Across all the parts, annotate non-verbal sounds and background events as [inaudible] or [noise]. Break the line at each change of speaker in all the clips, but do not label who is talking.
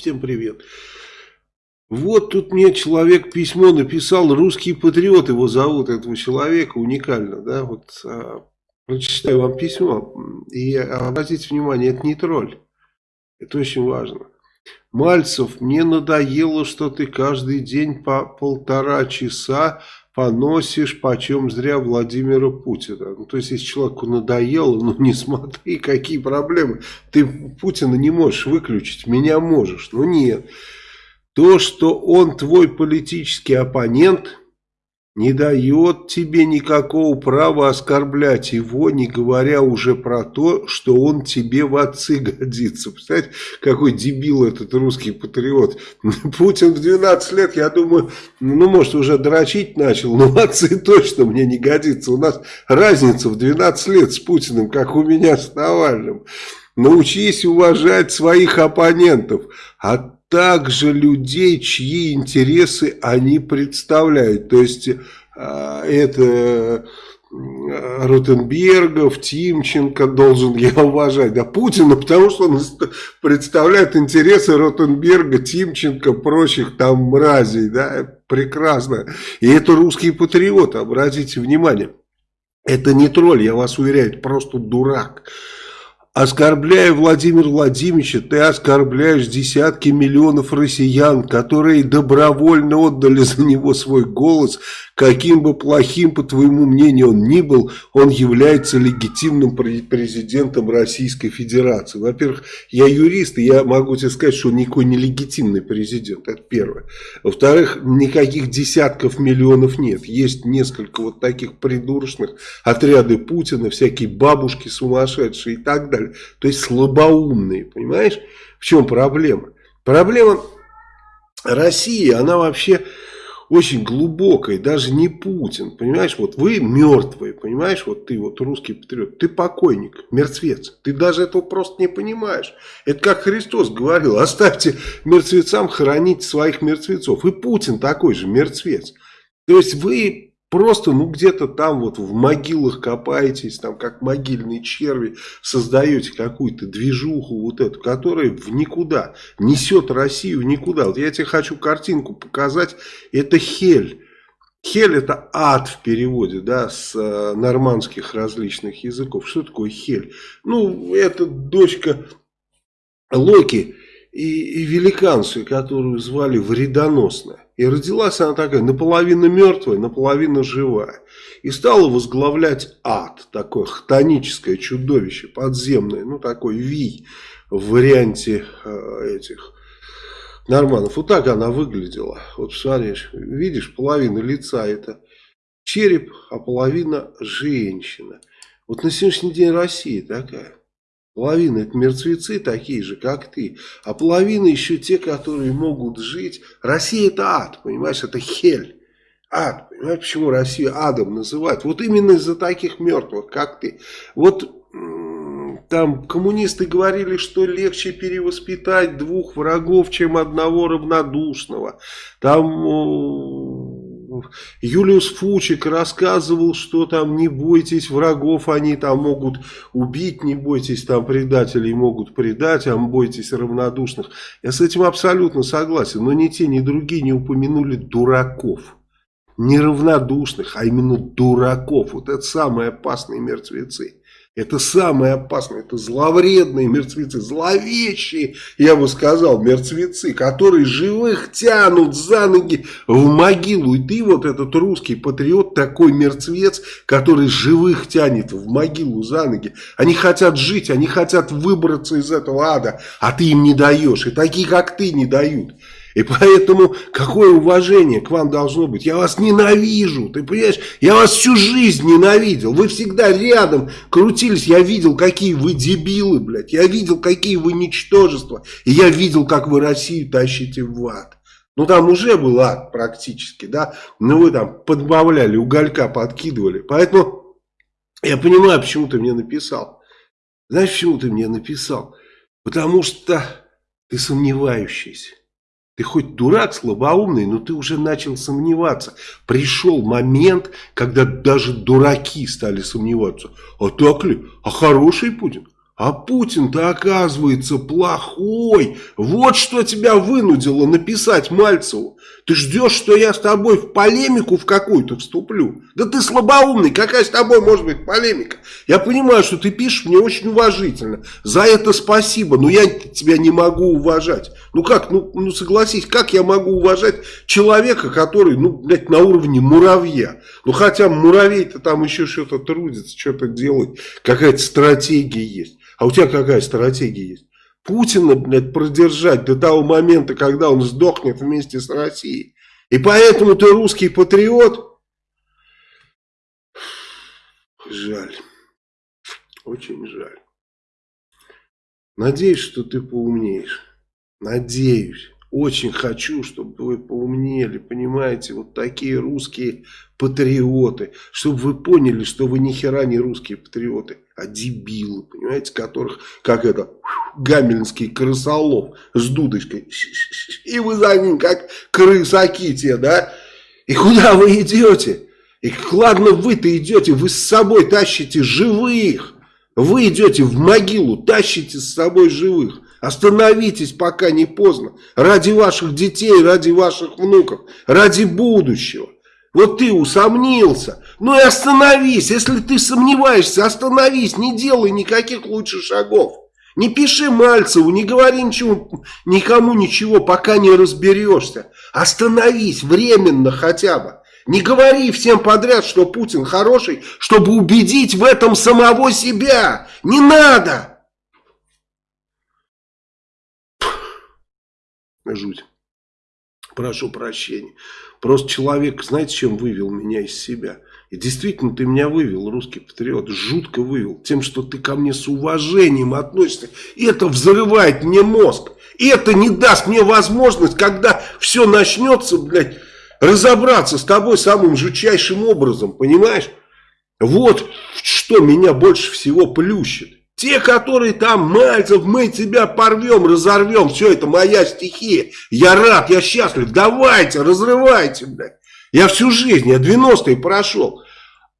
Всем привет. Вот тут мне человек письмо написал, русский патриот его зовут, этого человека, уникально, да, вот а, прочитаю вам письмо, и обратите внимание, это не тролль, это очень важно. Мальцев, мне надоело, что ты каждый день по полтора часа поносишь почем зря Владимира Путина. Ну, то есть, если человеку надоело, ну не смотри, какие проблемы. Ты Путина не можешь выключить, меня можешь. Ну нет. То, что он твой политический оппонент, не дает тебе никакого права оскорблять его, не говоря уже про то, что он тебе в отцы годится. Представляете, какой дебил этот русский патриот. [laughs] Путин в 12 лет, я думаю, ну, может, уже дрочить начал, но в [laughs] отцы точно мне не годится. У нас разница в 12 лет с Путиным, как у меня с Навальным. Научись уважать своих оппонентов, а также людей, чьи интересы они представляют. То есть, а, это Ротенбергов, Тимченко должен я уважать, да Путина, потому что он представляет интересы Ротенберга, Тимченко, прочих там мразей, да, прекрасно. И это русские патриоты, обратите внимание. Это не тролль, я вас уверяю, это просто дурак. Оскорбляя Владимира Владимировича, ты оскорбляешь десятки миллионов россиян, которые добровольно отдали за него свой голос. Каким бы плохим, по твоему мнению, он ни был, он является легитимным президентом Российской Федерации. Во-первых, я юрист, и я могу тебе сказать, что он никакой не легитимный президент, это первое. Во-вторых, никаких десятков миллионов нет. Есть несколько вот таких придурочных, отряды Путина, всякие бабушки сумасшедшие и так далее далее. То есть слабоумные, понимаешь? В чем проблема? Проблема России, она вообще очень глубокая, даже не Путин, понимаешь, вот вы мертвые, понимаешь, вот ты вот русский патриот, ты покойник, мертвец, ты даже этого просто не понимаешь. Это как Христос говорил, оставьте мертвецам хоронить своих мертвецов, и Путин такой же мертвец. То есть вы Просто, ну, где-то там вот в могилах копаетесь, там, как могильные черви, создаете какую-то движуху вот эту, которая в никуда, несет Россию в никуда. Вот я тебе хочу картинку показать, это Хель. Хель это ад в переводе, да, с э, нормандских различных языков. Что такое Хель? Ну, это дочка Локи и, и великанцию, которую звали Вредоносная. И родилась она такая, наполовину мертвая, наполовину живая. И стала возглавлять ад, такое хтоническое чудовище, подземное, ну такой вий в варианте э, этих норманов. Вот так она выглядела. Вот смотришь, видишь, половина лица это череп, а половина женщина. Вот на сегодняшний день Россия такая. Половина это мертвецы такие же, как ты. А половина еще те, которые могут жить. Россия это ад, понимаешь, это хель. Ад, понимаешь, почему Россию адом называют? Вот именно из-за таких мертвых, как ты. Вот там коммунисты говорили, что легче перевоспитать двух врагов, чем одного равнодушного. Там Юлиус Фучик рассказывал, что там не бойтесь врагов, они там могут убить, не бойтесь там предателей могут предать, а бойтесь равнодушных. Я с этим абсолютно согласен, но ни те, ни другие не упомянули дураков. Не равнодушных, а именно дураков. Вот это самые опасные мертвецы. Это самое опасное, это зловредные мертвецы, зловещие, я бы сказал, мертвецы, которые живых тянут за ноги в могилу. И ты вот этот русский патриот, такой мертвец, который живых тянет в могилу за ноги. Они хотят жить, они хотят выбраться из этого ада, а ты им не даешь. И такие, как ты, не дают. И поэтому какое уважение к вам должно быть? Я вас ненавижу, ты понимаешь? Я вас всю жизнь ненавидел. Вы всегда рядом крутились. Я видел, какие вы дебилы, блядь. Я видел, какие вы ничтожества. И я видел, как вы Россию тащите в ад. Ну там уже был ад практически, да. Но вы там подбавляли, уголька подкидывали. Поэтому я понимаю, почему ты мне написал. Знаешь, почему ты мне написал? Потому что ты сомневающийся. Ты хоть дурак, слабоумный, но ты уже начал сомневаться. Пришел момент, когда даже дураки стали сомневаться. А так ли? А хороший Путин? А Путин-то оказывается плохой. Вот что тебя вынудило написать Мальцеву. Ты ждешь, что я с тобой в полемику в какую-то вступлю? Да ты слабоумный, какая с тобой может быть полемика? Я понимаю, что ты пишешь мне очень уважительно. За это спасибо, но я тебя не могу уважать. Ну как, ну, ну согласись, как я могу уважать человека, который, ну, блядь, на уровне муравья? Ну хотя муравей-то там еще что-то трудится, что-то делает, какая-то стратегия есть. А у тебя какая стратегия есть? Путина, блядь, продержать до того момента, когда он сдохнет вместе с Россией. И поэтому ты русский патриот? Жаль. Очень жаль. Надеюсь, что ты поумнеешь. Надеюсь. Очень хочу, чтобы вы поумнели, понимаете, вот такие русские патриоты, чтобы вы поняли, что вы ни хера не русские патриоты, а дебилы, понимаете, которых, как это, гамельнский крысолов с дудочкой, и вы за ним, как крысаки те, да, и куда вы идете? И ладно вы-то идете, вы с собой тащите живых, вы идете в могилу, тащите с собой живых. Остановитесь, пока не поздно. Ради ваших детей, ради ваших внуков, ради будущего. Вот ты усомнился. Ну и остановись. Если ты сомневаешься, остановись. Не делай никаких лучших шагов. Не пиши Мальцеву, не говори ничего, никому ничего, пока не разберешься. Остановись временно хотя бы. Не говори всем подряд, что Путин хороший, чтобы убедить в этом самого себя. Не надо. Жуть. Прошу прощения. Просто человек, знаете, чем вывел меня из себя? И действительно, ты меня вывел, русский патриот, жутко вывел. Тем, что ты ко мне с уважением относишься. И это взрывает мне мозг. И это не даст мне возможность, когда все начнется, блядь, разобраться с тобой самым жутчайшим образом, понимаешь? Вот что меня больше всего плющит. Те, которые там, Мальцев, мы тебя порвем, разорвем, все это моя стихия. Я рад, я счастлив, давайте, разрывайте, блядь. Я всю жизнь, я 90-е прошел.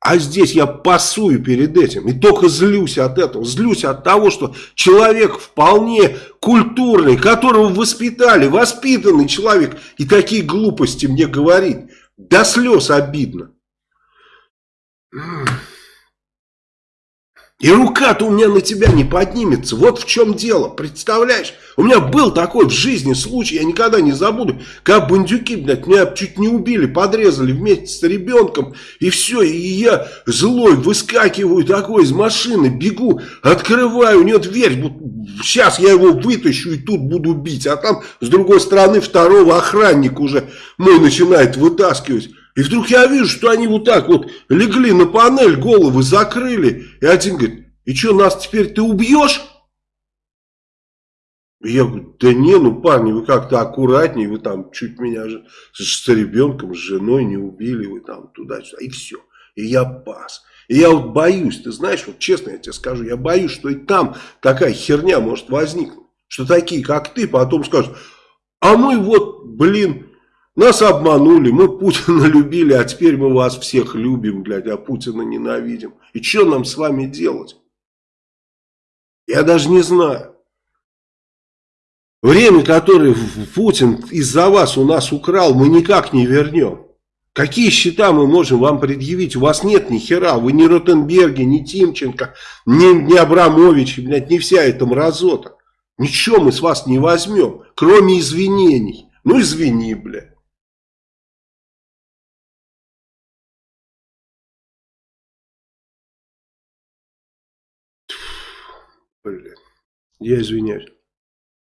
А здесь я пасую перед этим. И только злюсь от этого. Злюсь от того, что человек вполне культурный, которого воспитали, воспитанный человек. И такие глупости мне говорит. До слез обидно. И рука-то у меня на тебя не поднимется. Вот в чем дело, представляешь? У меня был такой в жизни случай, я никогда не забуду, как бандюки, блядь, меня чуть не убили, подрезали вместе с ребенком, и все, и я злой выскакиваю такой из машины, бегу, открываю, у него дверь, сейчас я его вытащу и тут буду бить, а там с другой стороны второго охранника уже мой начинает вытаскивать. И вдруг я вижу, что они вот так вот легли на панель, головы закрыли. И один говорит, и что, нас теперь ты убьешь? И я говорю, да не, ну парни, вы как-то аккуратнее, вы там чуть меня же с ребенком, с женой не убили, вы там туда-сюда, и все. И я пас. И я вот боюсь, ты знаешь, вот честно я тебе скажу, я боюсь, что и там такая херня может возникнуть. Что такие, как ты, потом скажут, а мы вот, блин, нас обманули, мы Путина [laughs] любили, а теперь мы вас всех любим, блядь, а Путина ненавидим. И что нам с вами делать? Я даже не знаю. Время, которое Путин из-за вас у нас украл, мы никак не вернем. Какие счета мы можем вам предъявить? У вас нет ни хера. Вы ни Ротенберги, ни Тимченко, ни, ни Абрамович, блядь, не вся эта мразота. Ничего мы с вас не возьмем, кроме извинений. Ну извини, блядь. Блин. Я извиняюсь.